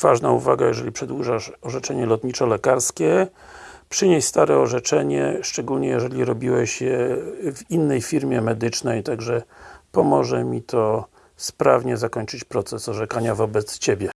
Ważna uwaga, jeżeli przedłużasz orzeczenie lotniczo-lekarskie przynieś stare orzeczenie, szczególnie jeżeli robiłeś je w innej firmie medycznej, także pomoże mi to sprawnie zakończyć proces orzekania wobec Ciebie.